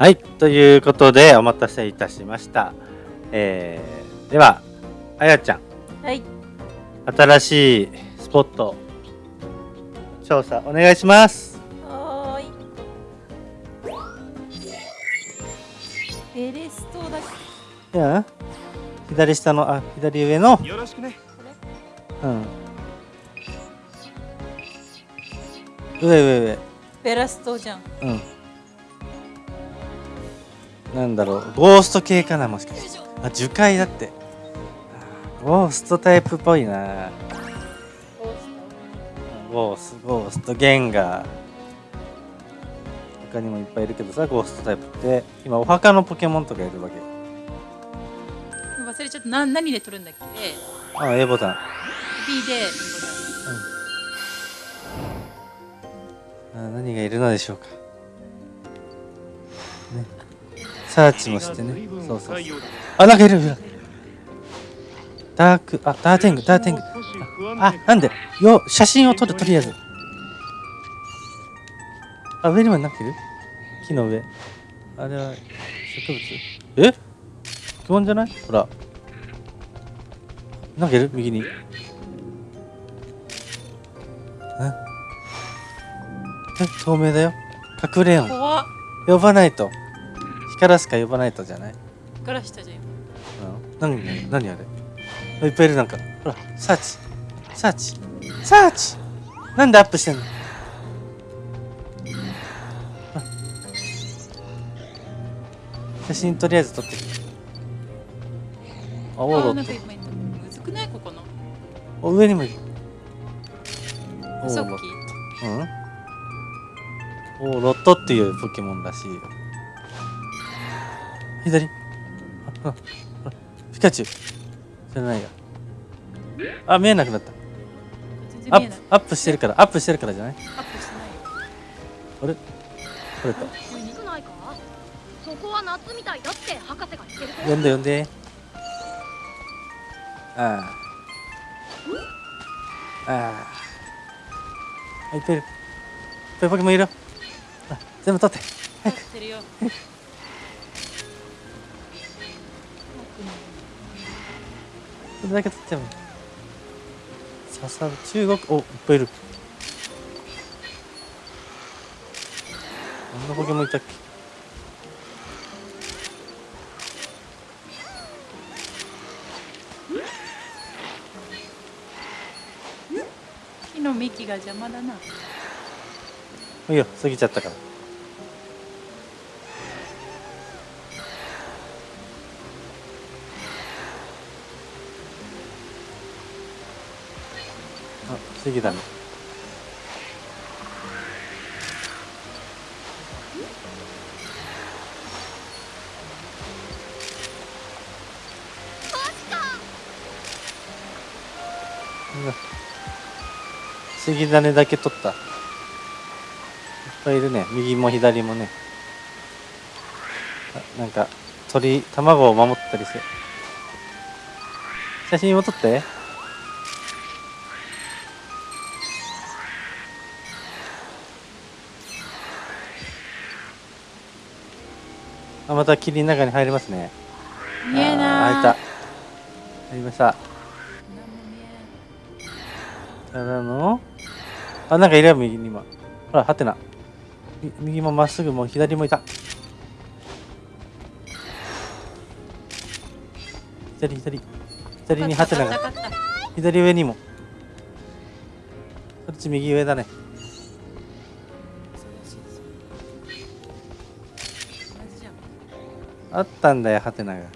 はい、ということでお待たせいたしました。えー、では、あやちゃん、はい新しいスポット調査お願いします。はーいベレストだっけいや、左下のあ左上の、よろしくねうん。上上上、ベラストじゃんうん。なんだろう、ゴースト系かなもしかして。あ、樹海だって。あゴーストタイプっぽいな。ゴースト、ゴースト、ゲンガー。他にもいっぱいいるけどさ、ゴーストタイプって。今、お墓のポケモンとかいるわけ。忘れちゃったな何で取るんだっけ？あ、A ボタン。B であ何がいるのでしょうか。サーチもしてね。そうそう。あ、なんかいるいる。ダーク、あ、ダーテング、ダーテング。あ、なんで？よ、写真を撮る、とりあえず。あ、上にもなんかいる？木の上。あれは植物？え？ポケモンじゃない？ほら。なんかいる？右に。え？え、透明だよ。隠れよ呼ばないと。光らすか呼ばないとじゃない？からしたじゃん今うん。何、何あれ？あいっぱいいるなんか。ほら、サーチ。サーチ。サーチなんでアップしてんの？あ写真とりあえず撮ってきて。あ、オーあーなんかロッいっぱいいたむずくない？ここのト。お、上にもいる。オーさっロット。うん？オーロットっていうポケモンらしいよ。左あ、ピカチュウ。じゃないや。あ、見えなくなった。アップ、アップしてるから、アップしてるからじゃない？アップしてないよあれ？これか。少ないか？そこは夏みたいだって博士が言ってるんで呼んで。ああ。ああ。いっぱいいる。いっぱいポケモンいる全部取って。やってるよそれだけ取っちゃうの。ささ、中国、お、いっぱいいる。あんなポケモンいたっけ？木の幹が邪魔だな。いいよ、過ぎちゃったから。あ、過ぎだね。うわ過ぎ種だけ取った。いっぱいいるね。右も左もね。なんか鳥卵を守ったりする。写真を撮って。また霧の中に入りますね。見えない。入った。入りました。何も見えただのあなんかいるよ右に今ほらはてな。み右もまっすぐも左もいた。左左。左にハテナが左上にも。こっち右上だねあったんだよハテナが。こ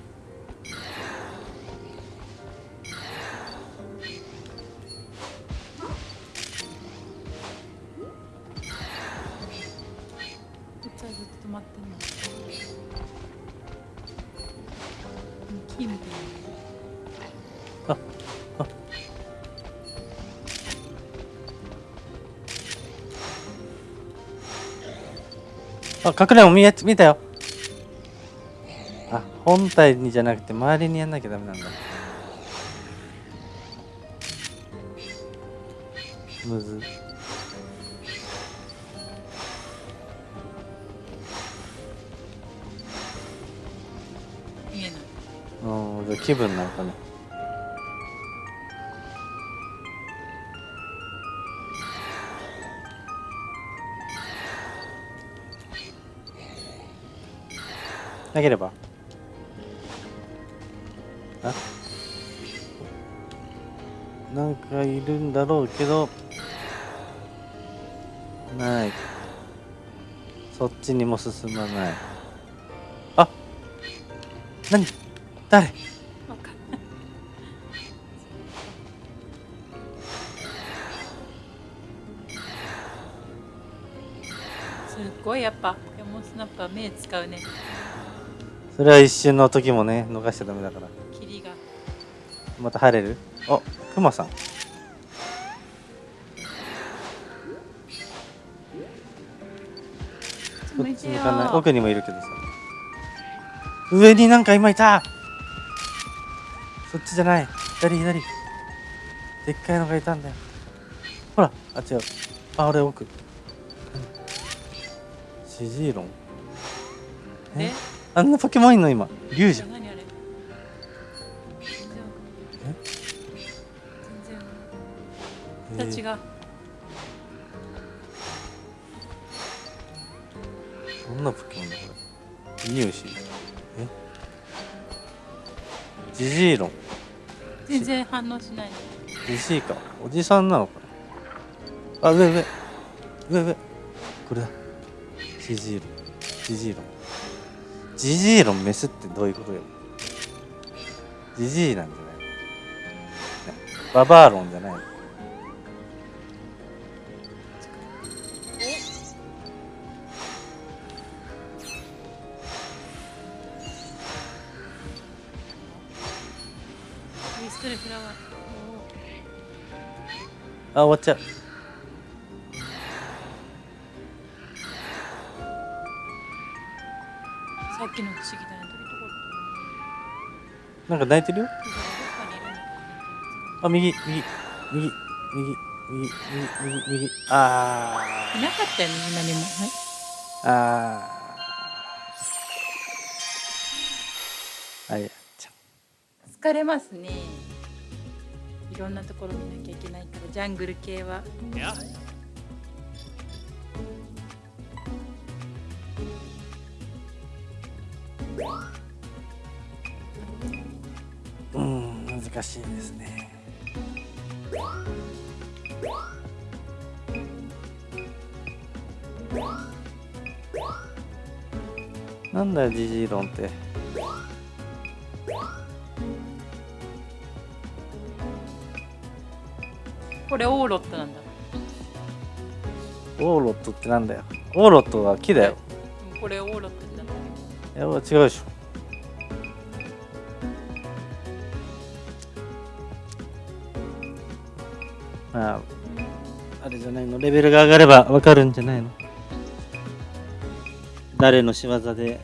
っちはずっと止まってんの。木みたいああ。あ隠れも見え見たよあ本体にじゃなくて周りにやんなきゃダメなんだ。むず。うんじい気分なんかね。なければ。あなんかいるんだろうけどない。そっちにも進まない。あ何？誰？すっごいやっぱポケモンスナップは目使うね。それは一瞬の時もね逃しちゃダメだからまた晴れる？あクマさん。こっち向かない。奥にもいるけどさ。上になんか今いた。そっちじゃない。左左。でっかいのがいたんだよ。ほらあ違う。あ俺奥。シジーロン？え？あんなポケモンいんの今。竜じゃん全然。形が。どんなポケモンだこれニューシえ？ジジーロン。全然反応しないねジジイか。おじさんなのかな。あ上上。上上。これだ。ジジーロン。ジジーロン。ジジーロンメスってどういうことよ。ジジイなんじゃないねババアロンじゃないあ、終わっちゃう。さっきの不思議だね、なんか泣いてるよ。あ右右右右右右右右あいなかったよね何もはいあーあいやちゃ疲れますねいろんなところ見なきゃいけないからジャングル系はうん難しいですねなんだよジジイロンって。これオーロットなんだ。オーロットってなんだよ。オーロットは木だよ。これオーロットじゃない。いや違うでしょレベルが上がればわかるんじゃないの？誰の仕業で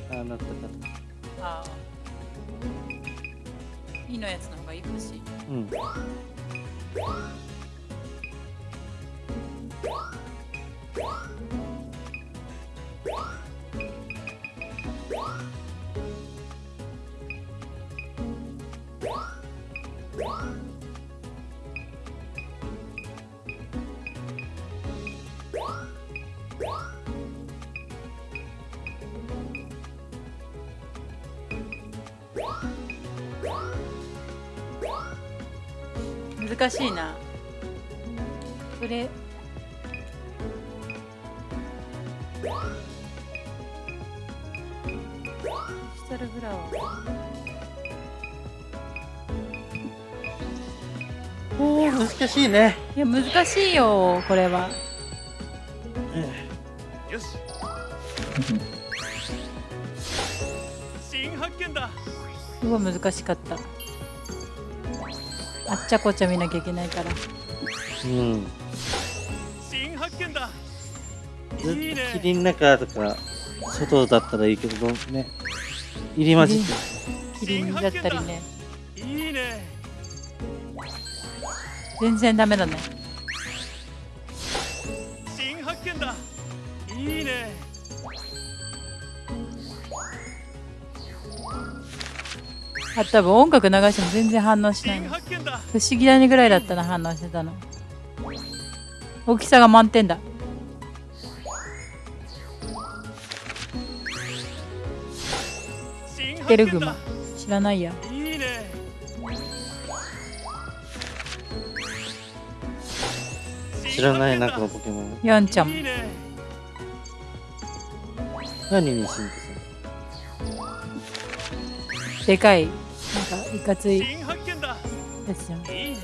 難しいな。これ。シュタルフラワー。おー難しいね。いや難しいよこれは。よし。新発見だ。すごい難しかったあっちゃこっちゃ見なきゃいけないから。うん。新発見だ。ずっと霧の中とか外だったらいいけどね。入り混じって。るキリンだったりねいいね全然ダメだねあ多分音楽流しても全然反応しない不思議だねぐらいだったな反応してたの。大きさが満点だ。テルグマ？知らないや。いいね。知らないなこのポケモン？ヤンちゃん。いいね。何に進化するでかいなんか？いかつい。や新発見だ。つじゃんいい。ね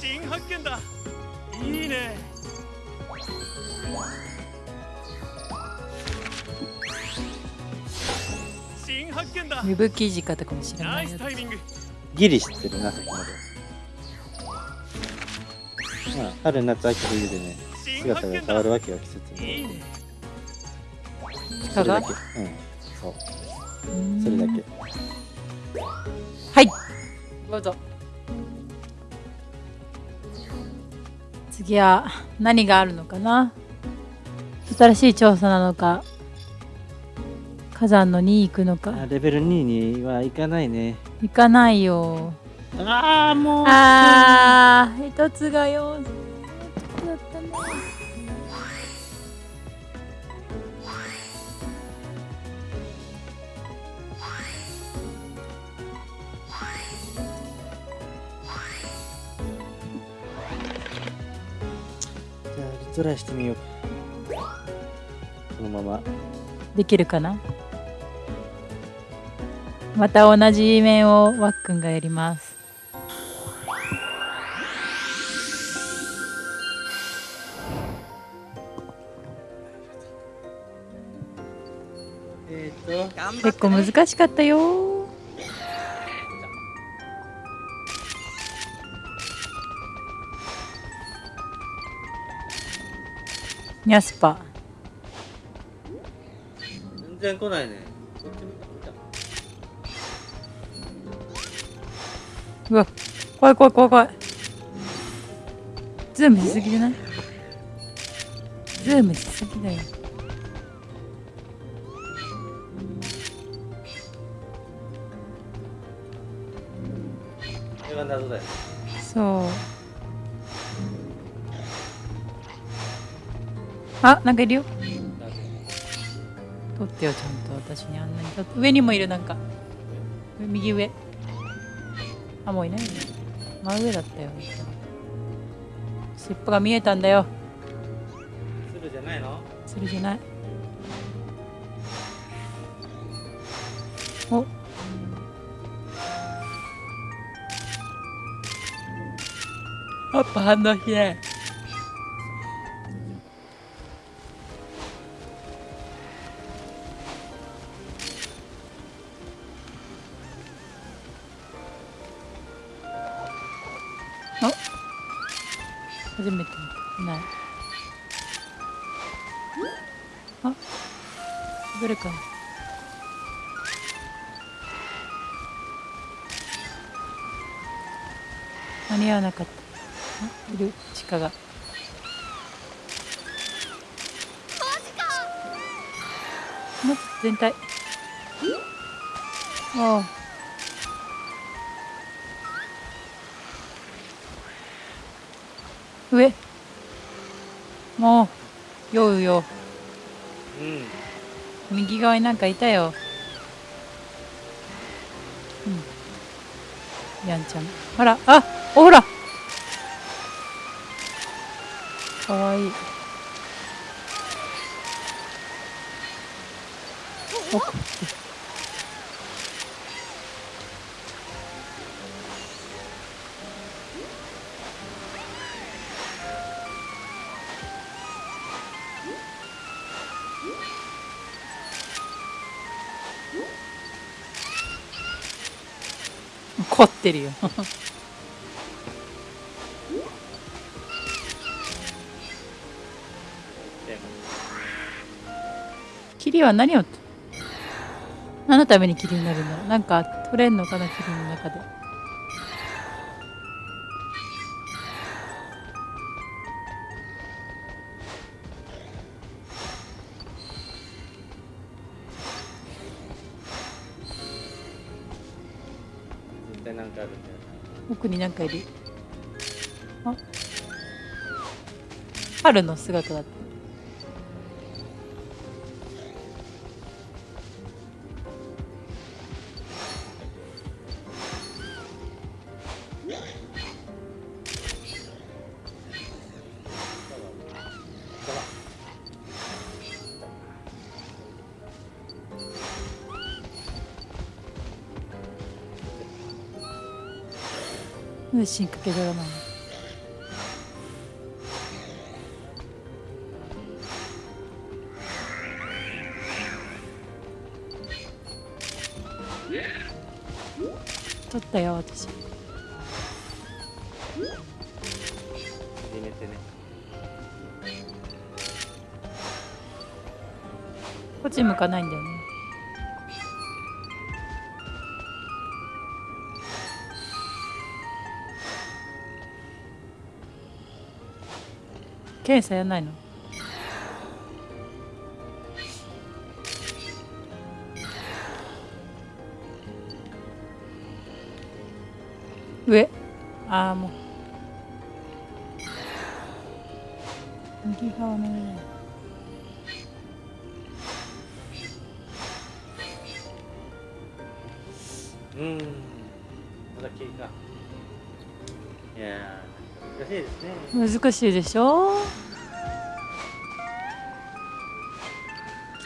新発見だ。いいね。新発見だ。ウェブ記事かとかも知らナイないやスタイミング。ギリ知ってるなそこまで。まあ春夏秋冬でね新姿が変わるわけよ季節にそれだけ。うん。そう。それだけ。はい。どうぞ。次は何があるのかな？新しい調査なのか？火山の2行くのか？あレベル2にはいかないね。行かないよ。ああもう。あー一つが4だったねじゃあリトライしてみよう。このまま。できるかな？また同じ面をわっくんがやります。えっ、と。結構難しかったよニャスパ。全然来ないね。こっち向いた。うわ怖い怖い怖い怖い。ズームしすぎじゃない？ズームしすぎだよ。これは謎だよ。そうあなんかいるよ。取ってよちゃんと。私にあんなに取って。上にもいるなんか。上右上。あもういないね。真上だったよ尻尾が見えたんだよ。鶴じゃないの？それじゃない。お。やっぱ反応しない初めて見た。ない。あ？どれか。な間に合わなかった。あいる？鹿が。全体。ああ上。もう酔うよ。うん。右側になんかいたよ。うん。やんちゃん。ほらあほら。かわいい。お凝ってるよ。霧は何を何のために霧になるんだろう。なんか取れんのかな霧の中で。対なんかあるんだよ奥になんかいる。あ？春の姿だった。進化系ドラマなの撮ったよ私。入れてね。こっち向かないんだよね検査やんないの？上？ああもう。右側の上。うん。まだ経過いやー難しいですね。難しいでしょ？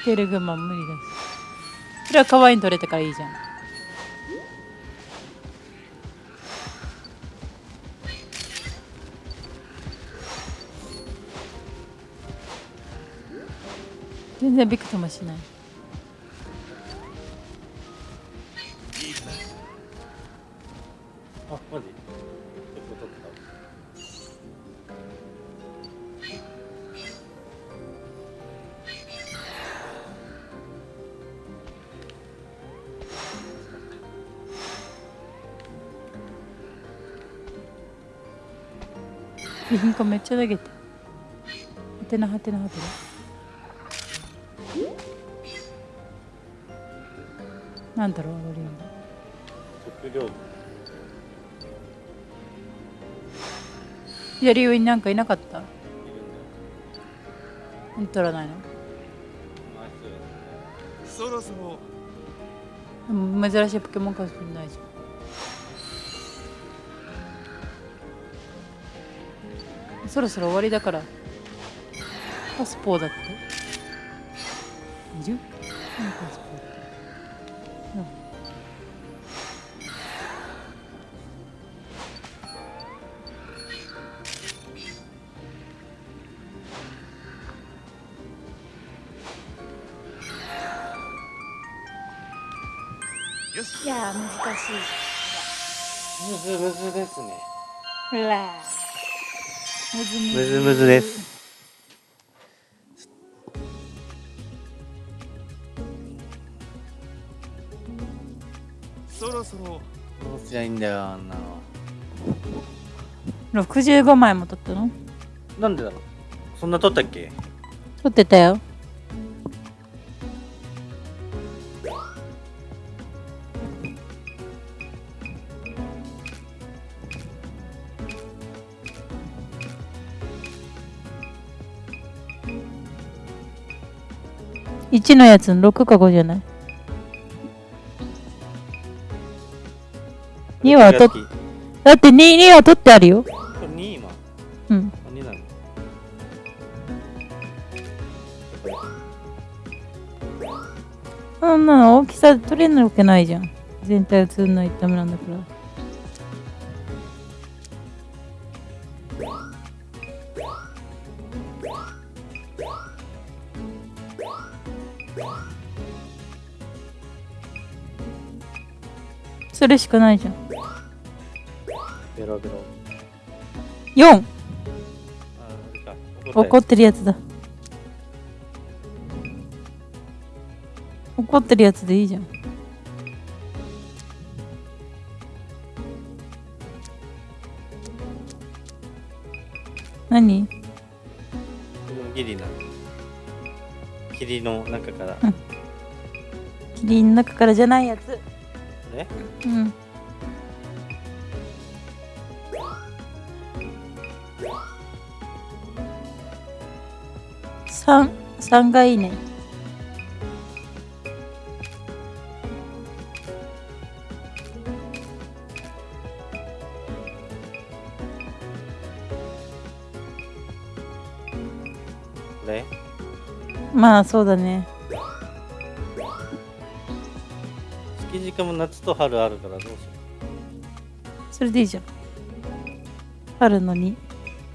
着てる群馬無理ですそれは可愛いに撮れたからいいじゃん。全然びくともしない。備品化めっちゃ投げて。はてなはてなはてな。なんだろうロリ左上になんかいなかった？取らないの？まあそろ。そろ珍しいポケモンかもしれないじゃんそろそろ終わりだから。パスポーだって。いる？何パスポーってうんよしいやー難しい。むずむずですね。ほらむずむずです。そろそろどうすりゃいいんだよあんなの。65枚も取ったの？なんでだろう？そんな撮ったっけ？取ってたよ1のやつ6か5じゃない？2は取っだって2、2は取ってあるよ。これ2今？うん。あ2なの。これそんなの大きさ取れるわけないじゃん。全体映んないとダメなんだからそれしかないじゃん。ベロベロ4ああれか怒ってるやつだ。怒ってるやつでいいじゃん。何？ギリな。霧の中から。キリンの中からじゃないやつね。うん。3がいいね。まあそうだね。月時間も夏と春あるからどうしよそれでいいじゃん。春のに。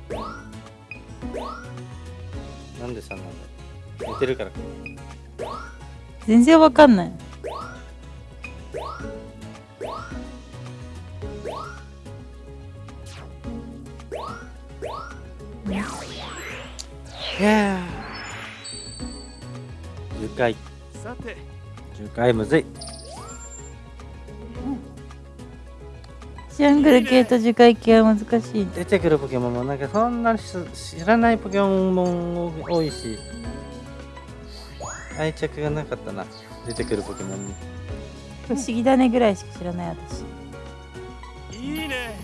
うなんで3なんだよ寝てるから。か全然わかんない。いやー。10回さて。10回むずいジャングル系と樹海系は難しいね。出てくるポケモンもなんかそんな知らないポケモンも多いし愛着がなかったな出てくるポケモンに不思議だねぐらいしか知らない私。いいね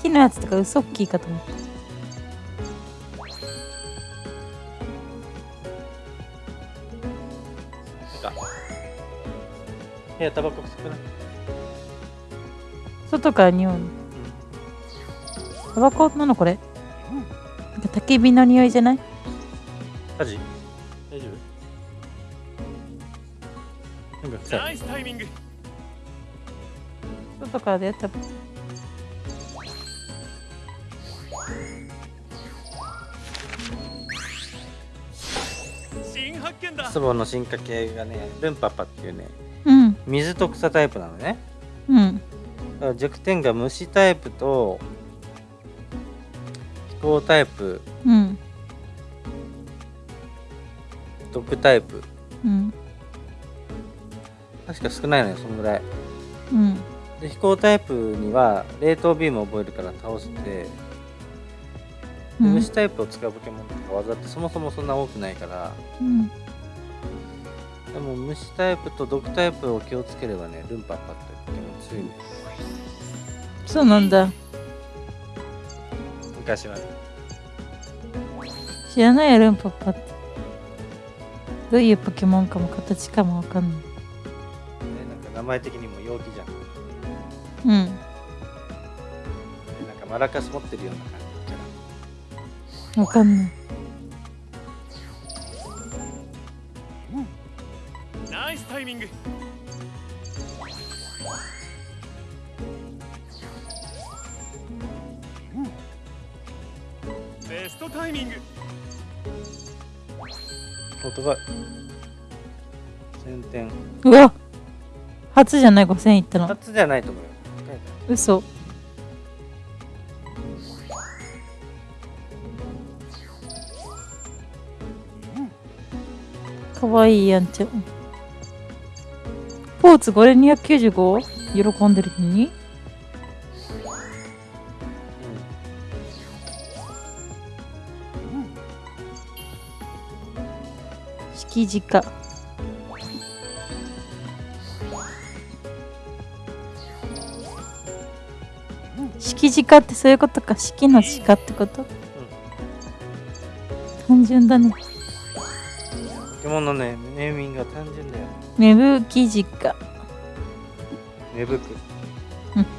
木のやつとかウソッキーかと思った。か部屋タバコ少ない外から匂うの。タバコなのこれ？なんか焚き火の匂いじゃない？火事？大丈夫？なんか臭いナイスタイミング外からだよ多分。新発見だスボの進化系がねルンパパっていうねうん。水と草タイプなのねうん。弱点が虫タイプと飛行タイプうん。毒タイプうん。確か少ないのよそのぐらいうん。で飛行タイプには冷凍ビームを覚えるから倒して、でうん虫タイプを使うポケモンとか技ってそもそもそんな多くないからうん。でも虫タイプと毒タイプを気をつければねルンパッパってポケモン強いんそうなんだ。昔はね知らないやルンパッパって。どういうポケモンかも形かもわかんない。ねなんか名前的にも陽気じゃんでうん。なんかマラカス持ってるような感じかわかんない。タイミング。ベストタイミング。ら音が1000点。うわ。初じゃない5000いったの。初じゃないと思うよ。嘘。かわいいやんちゃ。ん。ポーツ 5295? 喜んでるのに?敷地か。敷地かってそういうことか。式の鹿ってこと?単純だね。ポケモンのねネーミングが単純だよ芽吹き地か。芽吹く。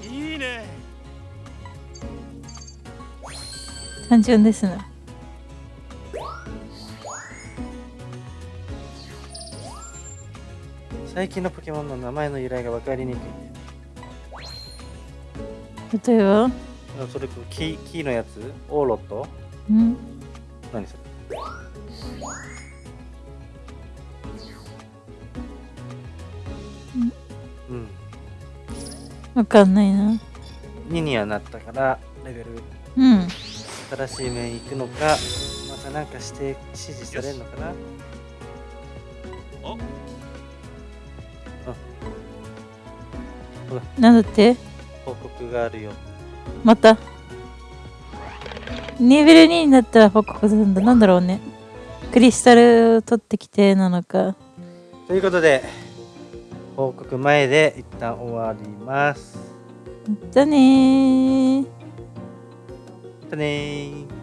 いいね。単純ですな。最近のポケモンの名前の由来が分かりにくい例えば？あそれこう木木のやつ？オーロット？うん。何それ？わかんないな。2にはなったからレベルうん。新しい面行くのかまたなんかして指示されるのかなおなんだって？報告があるよまたレベル2になったら報告するんだ。なんだろうね。クリスタル取ってきてなのか。ということで報告前で一旦終わりますじゃあねー。またねー